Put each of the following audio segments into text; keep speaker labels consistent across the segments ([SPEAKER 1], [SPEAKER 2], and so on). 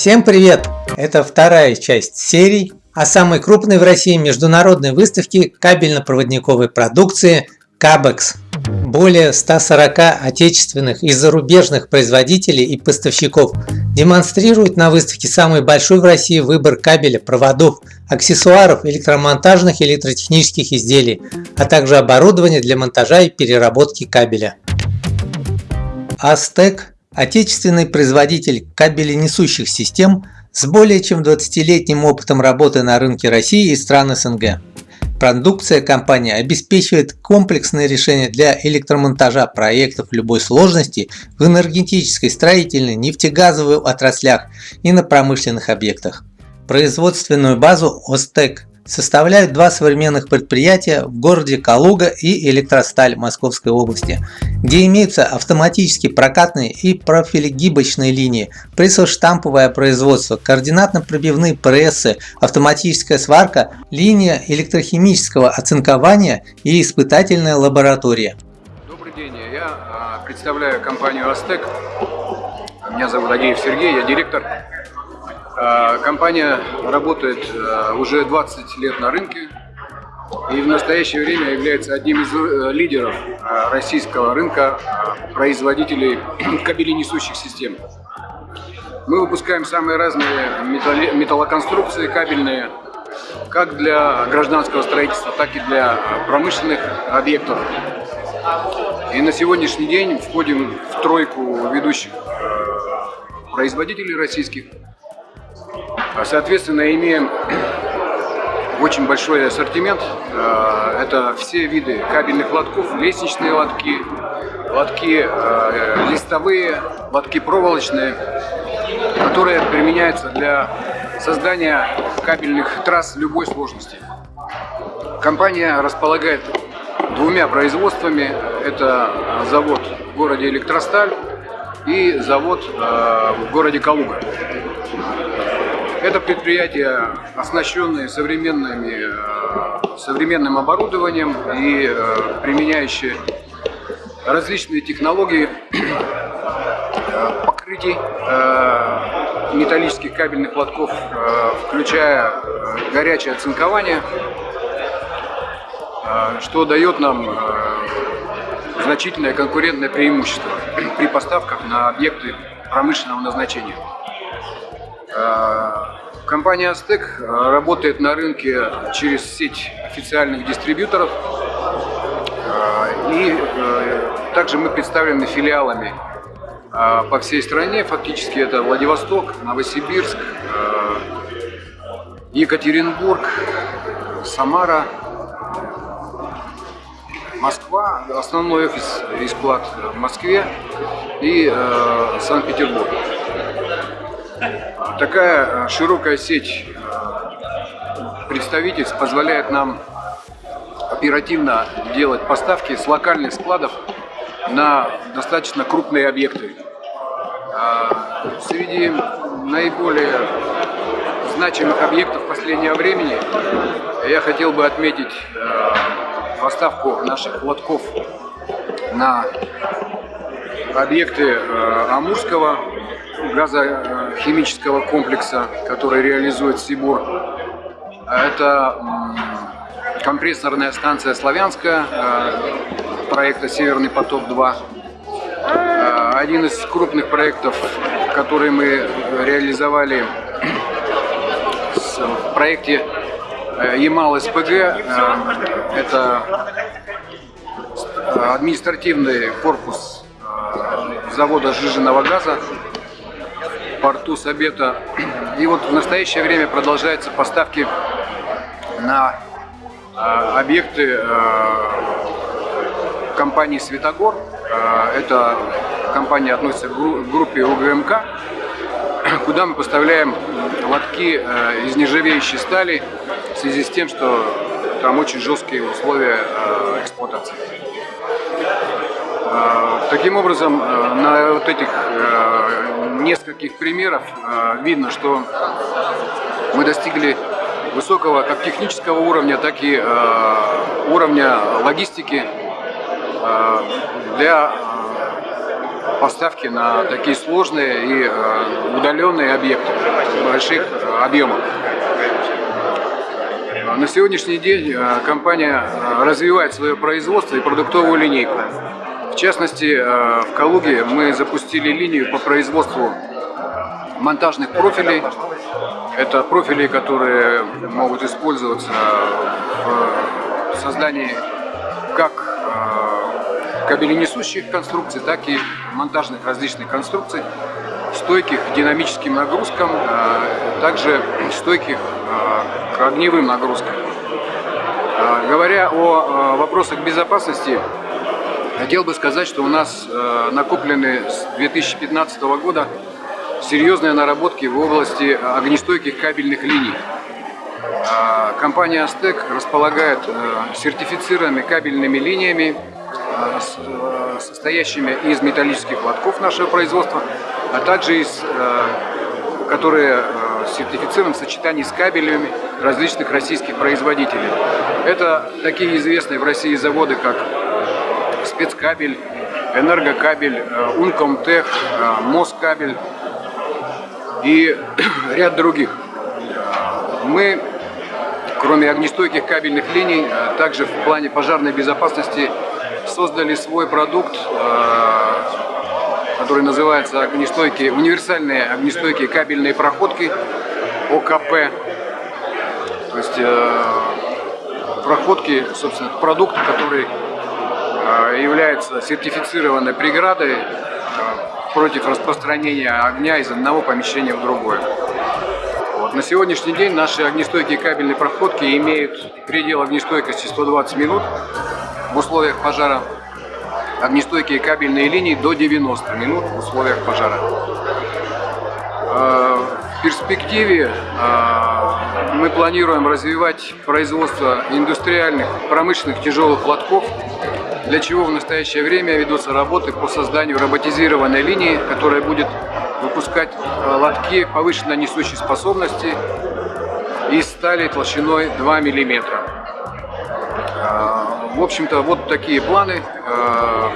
[SPEAKER 1] Всем привет! Это вторая часть серии о самой крупной в России международной выставке кабельно-проводниковой продукции CABEX. Более 140 отечественных и зарубежных производителей и поставщиков демонстрируют на выставке самый большой в России выбор кабеля, проводов, аксессуаров, электромонтажных и электротехнических изделий, а также оборудования для монтажа и переработки кабеля. Астек – отечественный производитель кабеленесущих систем с более чем 20-летним опытом работы на рынке России и стран СНГ. Продукция компании обеспечивает комплексные решения для электромонтажа проектов любой сложности в энергетической, строительной, нефтегазовой отраслях и на промышленных объектах. Производственную базу ОСТЕК составляют два современных предприятия в городе Калуга и Электросталь Московской области, где имеются автоматически прокатные и профилегибочные линии, прессоштамповое производство, координатно-пробивные прессы, автоматическая сварка, линия электрохимического оцинкования и испытательная лаборатория.
[SPEAKER 2] Добрый день, я а, представляю компанию Астек. Меня зовут Агеев Сергей, я директор компания работает а, уже 20 лет на рынке и в настоящее время является одним из э, лидеров а, российского рынка производителей кабеленесущих систем. Мы выпускаем самые разные металлоконструкции кабельные, как для гражданского строительства, так и для промышленных объектов. И на сегодняшний день входим в тройку ведущих производителей российских а, соответственно, имеем очень большой ассортимент. А, это все виды кабельных лотков, лестничные лотки, лотки а, листовые, лотки проволочные, которые применяются для создания кабельных трасс любой сложности. Компания располагает двумя производствами. Это завод в городе Электросталь и завод в городе Калуга. Это предприятия, оснащенные современными, э, современным оборудованием и э, применяющие различные технологии э, покрытий металлических кабельных лотков, включая горячее оцинкование, что дает нам значительное конкурентное преимущество при поставках на объекты промышленного назначения. Э, компания Aztec э, работает на рынке через сеть официальных дистрибьюторов. Э, и также мы представлены филиалами по всей стране. Фактически это Владивосток, Новосибирск, Екатеринбург, Самара, Москва, основной офис и склад в Москве и Санкт-Петербург. Такая э, широкая сеть э, представительств позволяет нам оперативно делать поставки с локальных складов на достаточно крупные объекты. А, среди наиболее значимых объектов последнего времени я хотел бы отметить э, поставку наших лотков на объекты Амурского газохимического комплекса, который реализует Сибур. Это компрессорная станция «Славянская» э, проекта «Северный поток-2». Э, один из крупных проектов, который мы реализовали в проекте э, Ямал-СПГ, это административный корпус завода сжиженного газа порту Сабета. И вот в настоящее время продолжаются поставки на а, объекты а, компании «Светогор». А, эта компания относится к группе УГМК, куда мы поставляем лотки из нержавеющей стали в связи с тем, что там очень жесткие условия эксплуатации. Таким образом, на вот этих нескольких примеров э, видно, что мы достигли высокого как технического уровня, так и э, уровня логистики э, для поставки на такие сложные и э, удаленные объекты больших э, объемов. На сегодняшний день компания развивает свое производство и продуктовую линейку. В частности, в Калуге мы запустили линию по производству монтажных профилей. Это профили, которые могут использоваться в создании как кабеленесущих конструкций, так и монтажных различных конструкций, стойких к динамическим нагрузкам, а, также стойких к огневым нагрузкам. Говоря о вопросах безопасности, хотел бы сказать, что у нас накоплены с 2015 года серьезные наработки в области огнестойких кабельных линий. Компания Астек располагает сертифицированными кабельными линиями Э, состоящими из металлических лотков нашего производства, а также из, э, которые э, сертифицированы в сочетании с кабелями различных российских производителей. Это такие известные в России заводы, как спецкабель, энергокабель, Ункомтех, Москабель и ряд других. Мы, кроме огнестойких кабельных линий, также в плане пожарной безопасности создали свой продукт, э, который называется огнестойкие, универсальные огнестойкие кабельные проходки ОКП. То есть э, проходки, собственно, продукт, который э, является сертифицированной преградой против распространения огня из одного помещения в другое. Вот. На сегодняшний день наши огнестойкие кабельные проходки имеют предел огнестойкости 120 минут в условиях пожара, огнестойкие кабельные линии до 90 минут в условиях пожара. Э, в перспективе мы планируем развивать производство индустриальных промышленных тяжелых лотков, для чего в настоящее время ведутся работы по созданию роботизированной линии, которая будет выпускать э, лотки повышенной несущей способности из стали толщиной 2 миллиметра. В общем-то, вот такие планы. Э,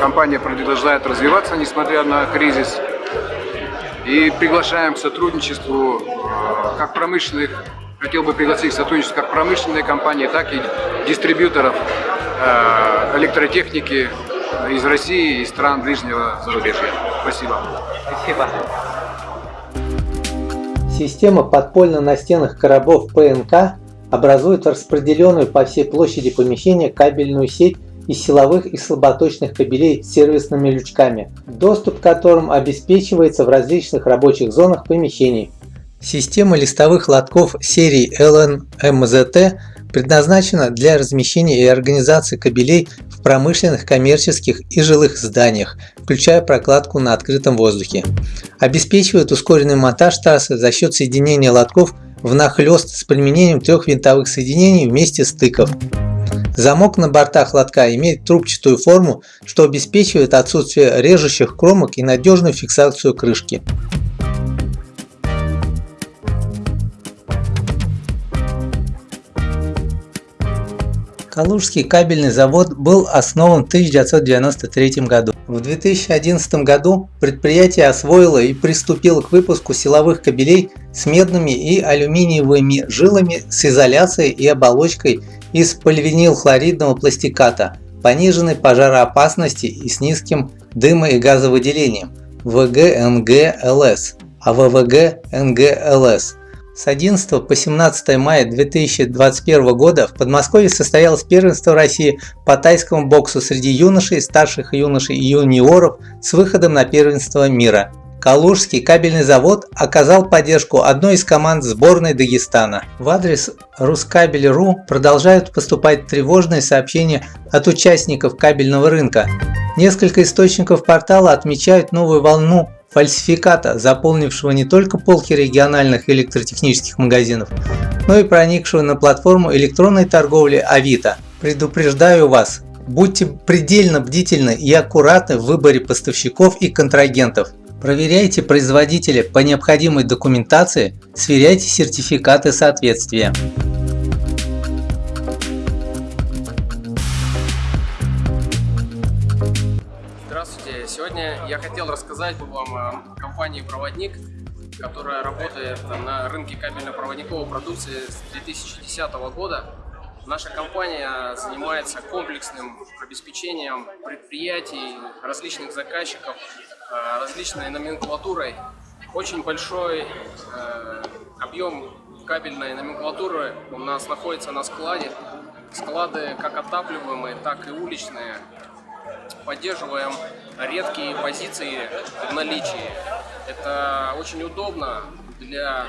[SPEAKER 2] компания продолжает развиваться, несмотря на кризис. И приглашаем к сотрудничеству э, как промышленных, хотел бы пригласить к сотрудничеству как промышленные компании, так и дистрибьюторов э, электротехники из России и стран ближнего зарубежья. Спасибо.
[SPEAKER 1] Спасибо. Система подпольно-настенных коробов ПНК образуют распределенную по всей площади помещения кабельную сеть из силовых и слаботочных кабелей с сервисными лючками, доступ к которым обеспечивается в различных рабочих зонах помещений. Система листовых лотков серии LNMZT предназначена для размещения и организации кабелей в промышленных, коммерческих и жилых зданиях, включая прокладку на открытом воздухе. Обеспечивает ускоренный монтаж трассы за счет соединения лотков внахлёст с применением трех винтовых соединений вместе стыков. Замок на бортах лотка имеет трубчатую форму, что обеспечивает отсутствие режущих кромок и надежную фиксацию крышки. Калужский кабельный завод был основан в 1993 году. В 2011 году предприятие освоило и приступило к выпуску силовых кабелей с медными и алюминиевыми жилами с изоляцией и оболочкой из поливинилхлоридного пластиката, пониженной пожароопасности и с низким дымо- и газовыделением ВГНГ-ЛС, а ВВГ-НГ-ЛС с 11 по 17 мая 2021 года в Подмосковье состоялось первенство России по тайскому боксу среди юношей, старших юношей и юниоров с выходом на первенство мира. Калужский кабельный завод оказал поддержку одной из команд сборной Дагестана. В адрес Рускабель.ру продолжают поступать тревожные сообщения от участников кабельного рынка. Несколько источников портала отмечают новую волну фальсификата, заполнившего не только полки региональных электротехнических магазинов, но и проникшего на платформу электронной торговли Авито. Предупреждаю вас, будьте предельно бдительны и аккуратны в выборе поставщиков и контрагентов. Проверяйте производителя по необходимой документации, сверяйте сертификаты соответствия.
[SPEAKER 3] Я хотел рассказать вам о компании «Проводник», которая работает на рынке кабельно-проводниковой продукции с 2010 года. Наша компания занимается комплексным обеспечением предприятий, различных заказчиков, э, различной номенклатурой. Очень большой э, объем кабельной номенклатуры у нас находится на складе. Склады как отапливаемые, так и уличные. Поддерживаем редкие позиции в наличии. Это очень удобно для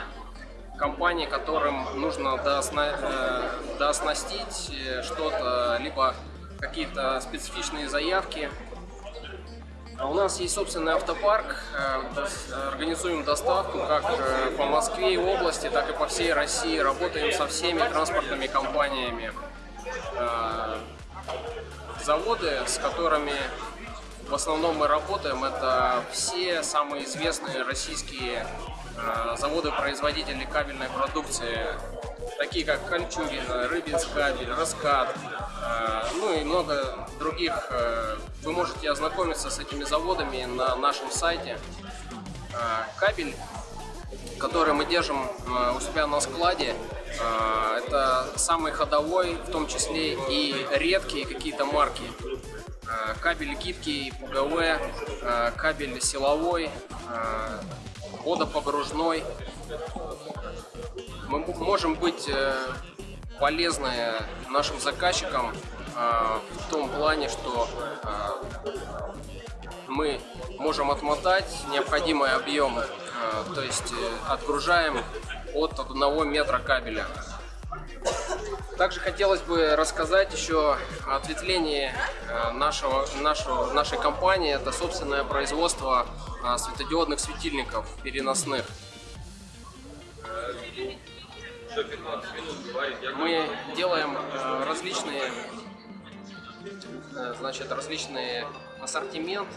[SPEAKER 3] компаний, которым нужно доосна... Э, дооснастить что-то, либо какие-то специфичные заявки. А у нас есть собственный автопарк, э, организуем доставку как э, по Москве и области, так и по всей России. Работаем со всеми транспортными компаниями. Заводы, с которыми в основном мы работаем, это все самые известные российские э, заводы-производители кабельной продукции, такие как Кольчугина, Рыбинскабель, Раскат, э, ну и много других. Э, вы можете ознакомиться с этими заводами на нашем сайте. Кабель, который мы держим у себя на складе, это самый ходовой, в том числе и редкие какие-то марки. Э, кабель гибкий, ПГВ, э, кабель силовой, э, водопогружной. Мы можем быть полезны нашим заказчикам в том плане, что мы можем отмотать необходимый объем, то есть отгружаем от 1 метра кабеля. Также хотелось бы рассказать еще о ответвлении э, нашего, нашего, нашей компании. Это собственное производство э, светодиодных светильников переносных. Мы делаем э, различные, значит, различные ассортимент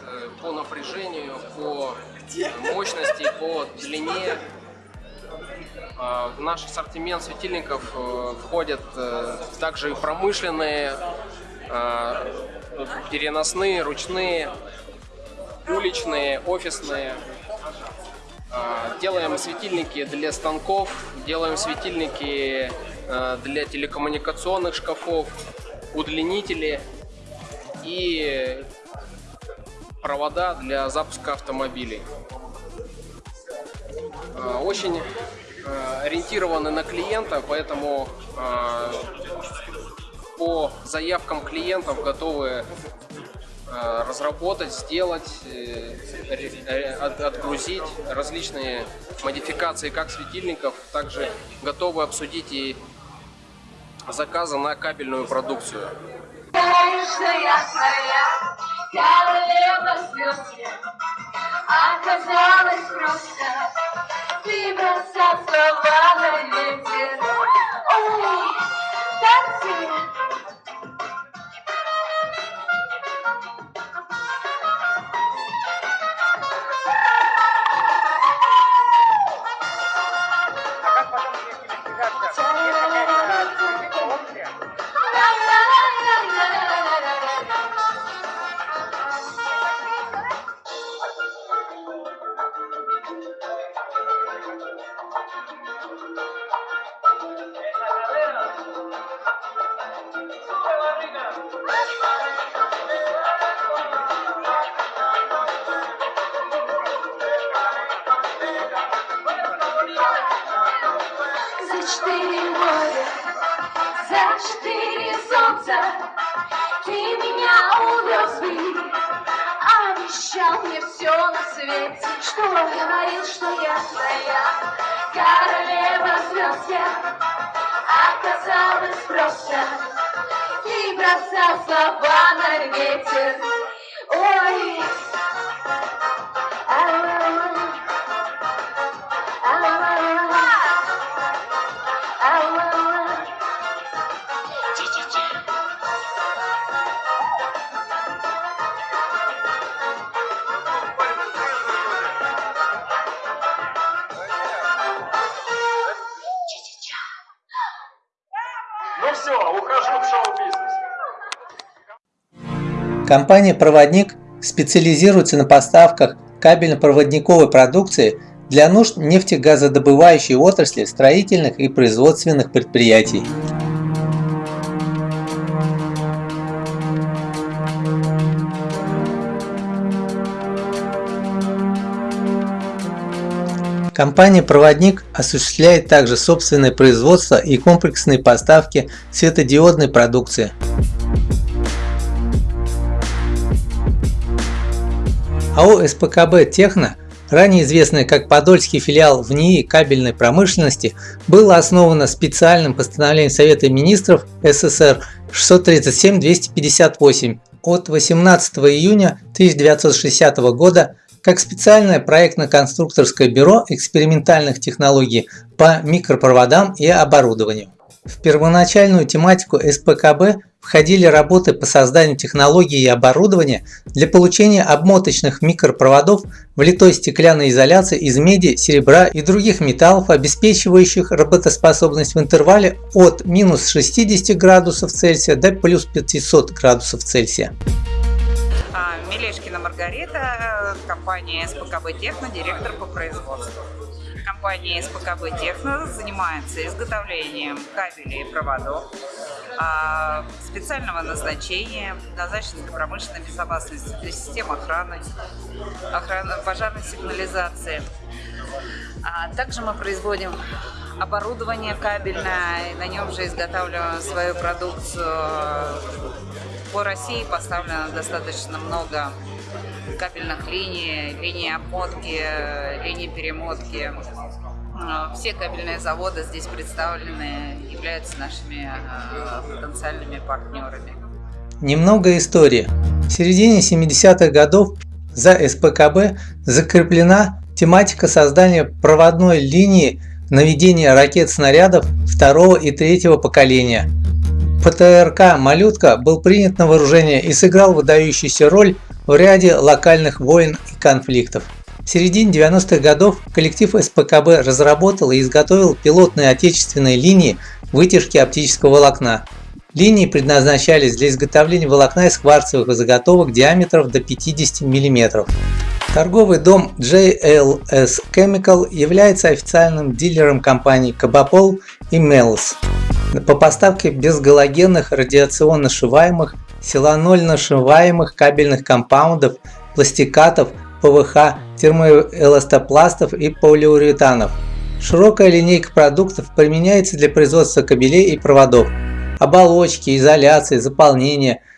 [SPEAKER 3] по напряжению, по мощности, по длине в наш ассортимент светильников э, входят э, также и промышленные, а, переносные, ручные, уличные, офисные. А, делаем светильники для станков, делаем светильники э, для телекоммуникационных шкафов, удлинители и провода для запуска автомобилей. Очень Э, ориентированы на клиента, поэтому э, по заявкам клиентов готовы э, разработать, сделать, отгрузить различные модификации как светильников, также готовы обсудить и заказы на кабельную продукцию. Оказалось просто ты бросал слова на ветер. Ой, танцы. Четыре моря, за четыре солнца Ты меня увез бы, обещал мне все на свете Что говорил, что я твоя королева звезд я Оказалось просто, ты бросал слова на ветер Ой,
[SPEAKER 1] Компания «Проводник» специализируется на поставках кабельно-проводниковой продукции для нужд нефтегазодобывающей отрасли, строительных и производственных предприятий. Компания-проводник осуществляет также собственное производство и комплексные поставки светодиодной продукции. АО СПКБ «Техно», ранее известная как Подольский филиал в НИИ кабельной промышленности, было основано специальным постановлением Совета министров СССР 637-258 от 18 июня 1960 года как специальное проектно-конструкторское бюро экспериментальных технологий по микропроводам и оборудованию. В первоначальную тематику СПКБ входили работы по созданию технологий и оборудования для получения обмоточных микропроводов в литой стеклянной изоляции из меди, серебра и других металлов, обеспечивающих работоспособность в интервале от минус 60 градусов Цельсия до плюс 500 градусов Цельсия.
[SPEAKER 4] Мелешкина Маргарита, компания СПКБ Техно, директор по производству. Компания СПКБ Техно занимается изготовлением кабелей и проводов а, специального назначения, предназначенных для промышленной безопасности, для систем охраны, охраны пожарной сигнализации. А также мы производим оборудование кабельное, на нем же изготавливаем свою продукцию по России поставлено достаточно много кабельных линий, линий обмотки, линий перемотки. А, все кабельные заводы здесь представлены, являются нашими а, потенциальными партнерами.
[SPEAKER 1] Немного истории. В середине 70-х годов за СПКБ закреплена тематика создания проводной линии наведения ракет-снарядов второго и третьего поколения – ПТРК «Малютка» был принят на вооружение и сыграл выдающуюся роль в ряде локальных войн и конфликтов. В середине 90-х годов коллектив СПКБ разработал и изготовил пилотные отечественные линии вытяжки оптического волокна. Линии предназначались для изготовления волокна из кварцевых заготовок диаметров до 50 мм. Торговый дом JLS Chemical является официальным дилером компаний Кабапол и Mel's по поставке безгалогенных радиационно сшиваемых, силанольно сшиваемых кабельных компаундов, пластикатов, ПВХ, термоэластопластов и полиуретанов. Широкая линейка продуктов применяется для производства кабелей и проводов, оболочки, изоляции, заполнения –